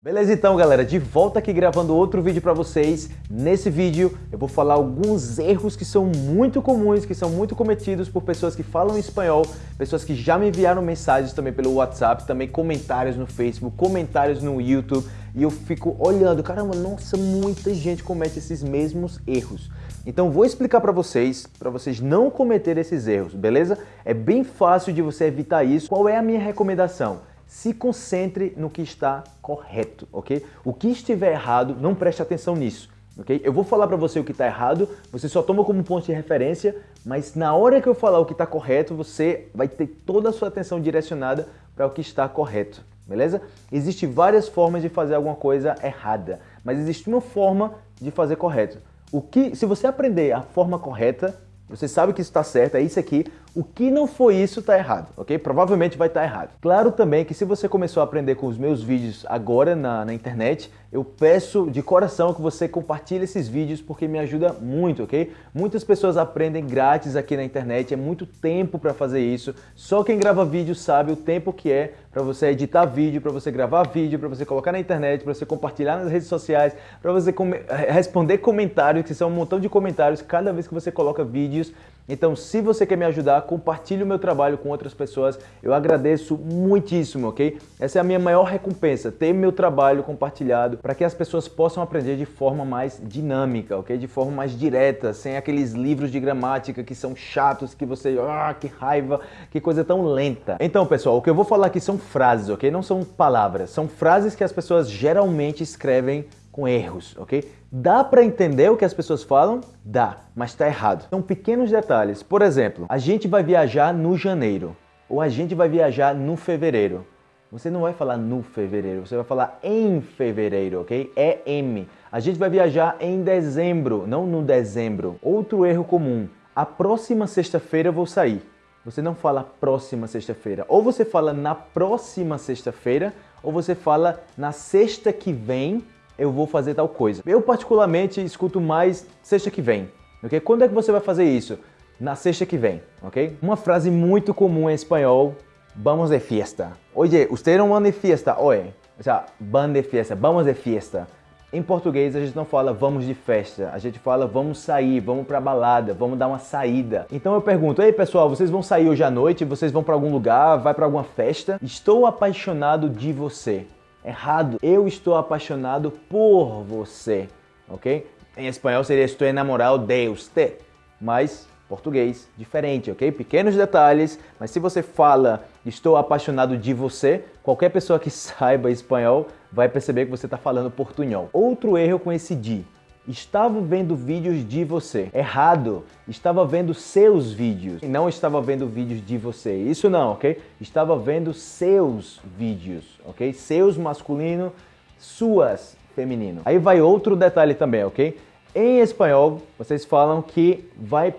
Beleza então galera, de volta aqui gravando outro vídeo para vocês. Nesse vídeo eu vou falar alguns erros que são muito comuns, que são muito cometidos por pessoas que falam espanhol, pessoas que já me enviaram mensagens também pelo WhatsApp, também comentários no Facebook, comentários no YouTube e eu fico olhando, caramba, nossa, muita gente comete esses mesmos erros. Então vou explicar para vocês, para vocês não cometerem esses erros, beleza? É bem fácil de você evitar isso. Qual é a minha recomendação? Se concentre no que está correto, ok? O que estiver errado, não preste atenção nisso, ok? Eu vou falar para você o que está errado, você só toma como ponto de referência, mas na hora que eu falar o que está correto, você vai ter toda a sua atenção direcionada para o que está correto, beleza? Existem várias formas de fazer alguma coisa errada, mas existe uma forma de fazer correto. O que, se você aprender a forma correta, você sabe que isso está certo, é isso aqui. O que não foi isso está errado, ok? Provavelmente vai estar tá errado. Claro também que se você começou a aprender com os meus vídeos agora na, na internet, eu peço de coração que você compartilhe esses vídeos porque me ajuda muito, ok? Muitas pessoas aprendem grátis aqui na internet, é muito tempo para fazer isso. Só quem grava vídeo sabe o tempo que é para você editar vídeo, para você gravar vídeo, para você colocar na internet, para você compartilhar nas redes sociais, para você com responder comentários, que são um montão de comentários cada vez que você coloca vídeos. Então, se você quer me ajudar, compartilhe o meu trabalho com outras pessoas. Eu agradeço muitíssimo, ok? Essa é a minha maior recompensa, ter meu trabalho compartilhado para que as pessoas possam aprender de forma mais dinâmica, ok? De forma mais direta, sem aqueles livros de gramática que são chatos, que você... Ah, que raiva, que coisa tão lenta. Então, pessoal, o que eu vou falar aqui são frases, ok? Não são palavras. São frases que as pessoas geralmente escrevem com erros, ok? Dá para entender o que as pessoas falam? Dá, mas está errado. São pequenos detalhes. Por exemplo, a gente vai viajar no janeiro ou a gente vai viajar no fevereiro. Você não vai falar no fevereiro, você vai falar em fevereiro, ok? É M. A gente vai viajar em dezembro, não no dezembro. Outro erro comum, a próxima sexta-feira eu vou sair. Você não fala próxima sexta-feira. Ou você fala na próxima sexta-feira, ou você fala na sexta que vem eu vou fazer tal coisa. Eu particularmente escuto mais sexta que vem, ok? Quando é que você vai fazer isso? Na sexta que vem, ok? Uma frase muito comum em espanhol, vamos de fiesta. Oye, usted não van de fiesta hoje? O sea, van de fiesta, vamos de fiesta. Em português a gente não fala vamos de festa, a gente fala vamos sair, vamos pra balada, vamos dar uma saída. Então eu pergunto, ei pessoal, vocês vão sair hoje à noite? Vocês vão para algum lugar? Vai para alguma festa? Estou apaixonado de você errado. Eu estou apaixonado por você, ok? Em espanhol seria estou enamorado de usted, mas português diferente, ok? Pequenos detalhes, mas se você fala estou apaixonado de você, qualquer pessoa que saiba espanhol vai perceber que você está falando portunhol. Outro erro com esse de Estava vendo vídeos de você. Errado. Estava vendo seus vídeos. E não estava vendo vídeos de você. Isso não, ok? Estava vendo seus vídeos, ok? Seus masculino, suas feminino. Aí vai outro detalhe também, ok? Em espanhol, vocês falam que vai...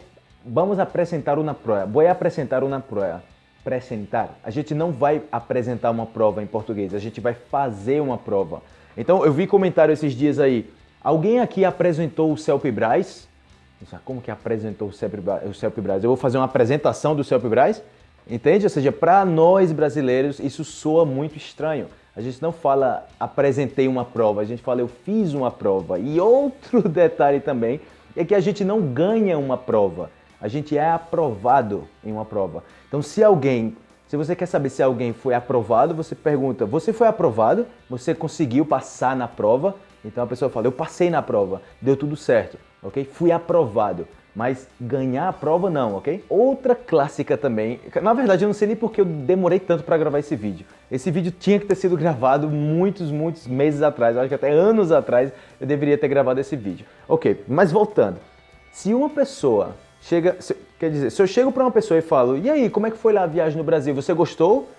Vamos apresentar uma prova. Vou apresentar uma prova. Apresentar. A gente não vai apresentar uma prova em português. A gente vai fazer uma prova. Então, eu vi comentário esses dias aí Alguém aqui apresentou o Celpibras? Como que apresentou o Celpibras? Eu vou fazer uma apresentação do Celpibras? Entende? Ou seja, para nós brasileiros isso soa muito estranho. A gente não fala apresentei uma prova, a gente fala eu fiz uma prova. E outro detalhe também é que a gente não ganha uma prova, a gente é aprovado em uma prova. Então se alguém, se você quer saber se alguém foi aprovado, você pergunta, você foi aprovado? Você conseguiu passar na prova? Então a pessoa fala, eu passei na prova, deu tudo certo, ok? Fui aprovado, mas ganhar a prova não, ok? Outra clássica também, na verdade eu não sei nem porque eu demorei tanto para gravar esse vídeo. Esse vídeo tinha que ter sido gravado muitos, muitos meses atrás, acho que até anos atrás eu deveria ter gravado esse vídeo. Ok, mas voltando, se uma pessoa chega, quer dizer, se eu chego para uma pessoa e falo, e aí, como é que foi lá a viagem no Brasil, você gostou?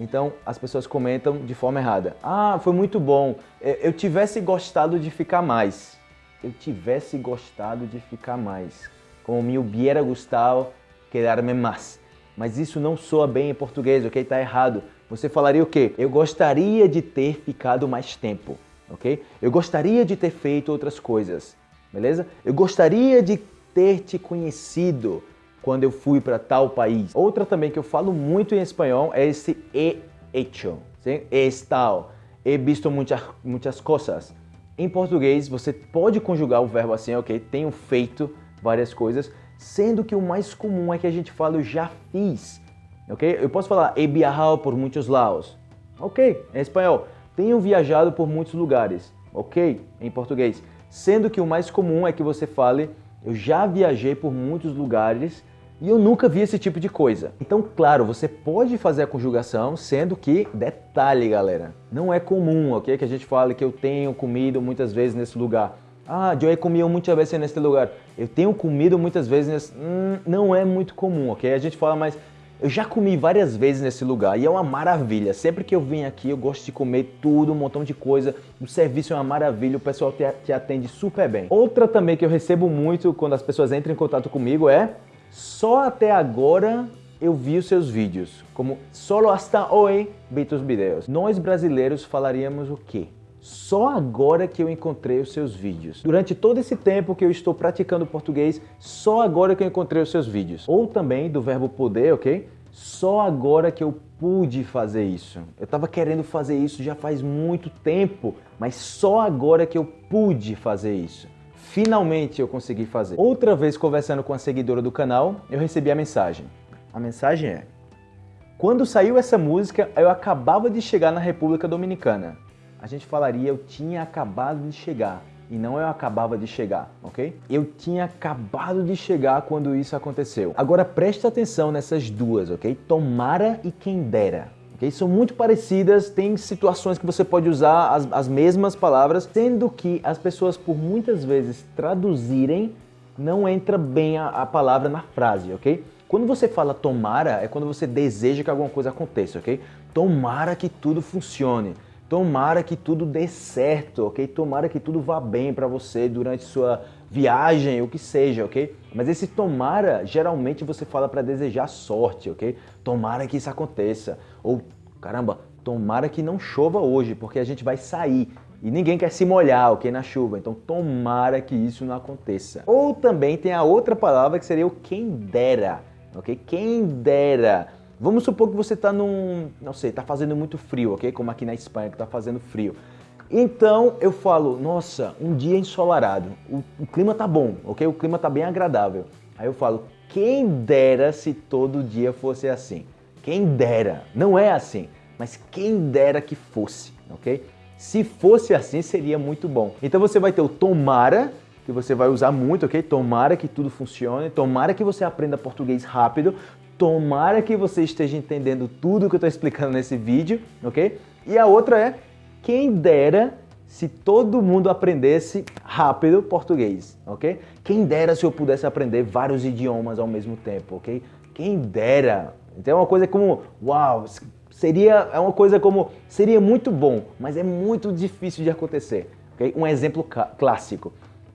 Então as pessoas comentam de forma errada. Ah, foi muito bom. É, eu tivesse gostado de ficar mais. Eu tivesse gostado de ficar mais. Como me hubiera gustado quedar-me mais. Mas isso não soa bem em português, ok? Tá errado. Você falaria o quê? Eu gostaria de ter ficado mais tempo, ok? Eu gostaria de ter feito outras coisas, beleza? Eu gostaria de ter te conhecido quando eu fui para tal país. Outra também que eu falo muito em espanhol é esse he hecho, sim? Estal. he visto muitas, muitas coisas. Em português, você pode conjugar o verbo assim, ok? Tenho feito várias coisas, sendo que o mais comum é que a gente fala eu já fiz, ok? Eu posso falar he viajado por muitos lados, ok? Em espanhol, tenho viajado por muitos lugares, ok? Em português, sendo que o mais comum é que você fale eu já viajei por muitos lugares e eu nunca vi esse tipo de coisa. Então, claro, você pode fazer a conjugação, sendo que, detalhe galera, não é comum, ok? Que a gente fale que eu tenho comido muitas vezes nesse lugar. Ah, he comido muitas vezes nesse lugar. Eu tenho comido muitas vezes nesse... Hum, não é muito comum, ok? A gente fala, mas eu já comi várias vezes nesse lugar e é uma maravilha. Sempre que eu venho aqui, eu gosto de comer tudo, um montão de coisa. O serviço é uma maravilha, o pessoal te atende super bem. Outra também que eu recebo muito quando as pessoas entram em contato comigo é só até agora eu vi os seus vídeos, como solo hasta hoy vi tus vídeos. Nós brasileiros falaríamos o quê? Só agora que eu encontrei os seus vídeos. Durante todo esse tempo que eu estou praticando português, só agora que eu encontrei os seus vídeos. Ou também do verbo poder, ok? Só agora que eu pude fazer isso. Eu estava querendo fazer isso já faz muito tempo, mas só agora que eu pude fazer isso. Finalmente eu consegui fazer. Outra vez conversando com a seguidora do canal, eu recebi a mensagem. A mensagem é: Quando saiu essa música, eu acabava de chegar na República Dominicana. A gente falaria eu tinha acabado de chegar e não eu acabava de chegar, ok? Eu tinha acabado de chegar quando isso aconteceu. Agora preste atenção nessas duas, ok? Tomara e quem dera okay? São muito parecidas, tem situações que você pode usar as, as mesmas palavras, sendo que as pessoas por muitas vezes traduzirem não entra bem a, a palavra na frase, ok? Quando você fala tomara, é quando você deseja que alguma coisa aconteça, ok? Tomara que tudo funcione. Tomara que tudo dê certo, ok? Tomara que tudo vá bem para você durante sua viagem, o que seja, ok? Mas esse tomara, geralmente você fala para desejar sorte, ok? Tomara que isso aconteça. Ou, caramba, tomara que não chova hoje, porque a gente vai sair. E ninguém quer se molhar, ok, na chuva. Então, tomara que isso não aconteça. Ou também tem a outra palavra que seria o quem dera, ok? Quem dera. Vamos supor que você está num, não sei, está fazendo muito frio, ok? Como aqui na Espanha que está fazendo frio. Então eu falo, nossa, um dia ensolarado, o, o clima tá bom, ok? O clima tá bem agradável. Aí eu falo, quem dera se todo dia fosse assim. Quem dera, não é assim, mas quem dera que fosse, ok? Se fosse assim, seria muito bom. Então você vai ter o tomara, que você vai usar muito, ok? Tomara que tudo funcione, tomara que você aprenda português rápido, Tomara que você esteja entendendo tudo que eu estou explicando nesse vídeo, ok? E a outra é, quem dera se todo mundo aprendesse rápido português, ok? Quem dera se eu pudesse aprender vários idiomas ao mesmo tempo, ok? Quem dera. Então é uma coisa como, uau, seria, é uma coisa como, seria muito bom, mas é muito difícil de acontecer, ok? Um exemplo clássico.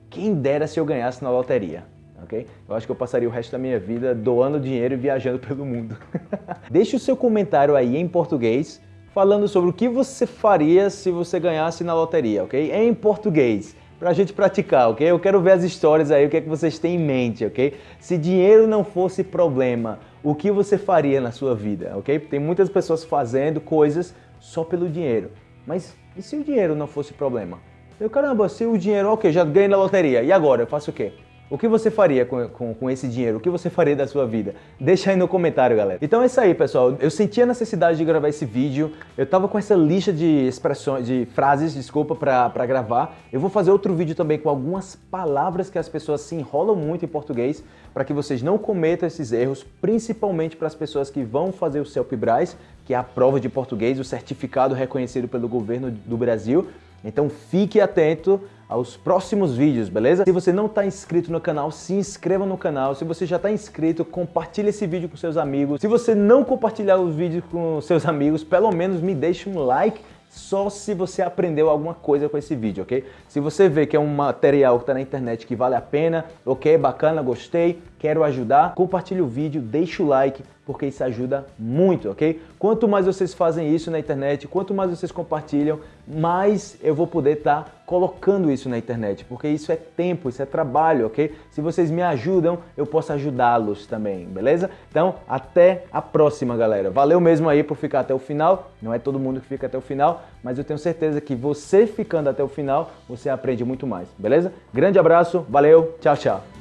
Quem dera se eu ganhasse na loteria ok? Eu acho que eu passaria o resto da minha vida doando dinheiro e viajando pelo mundo. Deixe o seu comentário aí em português falando sobre o que você faria se você ganhasse na loteria, ok? Em português, pra gente praticar, ok? Eu quero ver as histórias aí, o que é que vocês têm em mente, ok? Se dinheiro não fosse problema, o que você faria na sua vida, ok? Tem muitas pessoas fazendo coisas só pelo dinheiro. Mas e se o dinheiro não fosse problema? Eu, caramba, se o dinheiro, ok, já ganhei na loteria, e agora? Eu faço o quê? O que você faria com, com, com, esse dinheiro? O que você faria da sua vida? Deixa aí no comentário, galera. Então é isso aí, pessoal. Eu senti a necessidade de gravar esse vídeo. Eu tava com essa lista de expressões, de frases, desculpa, pra, pra gravar. Eu vou fazer outro vídeo também com algumas palavras que as pessoas se enrolam muito em português para que vocês não cometam esses erros, principalmente para as pessoas que vão fazer o CELPE-BRAS, que é a prova de português, o certificado reconhecido pelo governo do Brasil. Então fique atento aos próximos vídeos, beleza? Se você não está inscrito no canal, se inscreva no canal. Se você já está inscrito, compartilhe esse vídeo com seus amigos. Se você não compartilhar os vídeos com seus amigos, pelo menos me deixe um like só se você aprendeu alguma coisa com esse vídeo, ok? Se você vê que é um material que está na internet que vale a pena, ok, bacana, gostei, quero ajudar, compartilhe o vídeo, deixe o like, porque isso ajuda muito, ok? Quanto mais vocês fazem isso na internet, quanto mais vocês compartilham, mais eu vou poder estar tá colocando isso na internet, porque isso é tempo, isso é trabalho, ok? Se vocês me ajudam, eu posso ajudá-los também, beleza? Então, até a próxima, galera. Valeu mesmo aí por ficar até o final. Não é todo mundo que fica até o final, mas eu tenho certeza que você ficando até o final, você aprende muito mais, beleza? Grande abraço, valeu, tchau, tchau.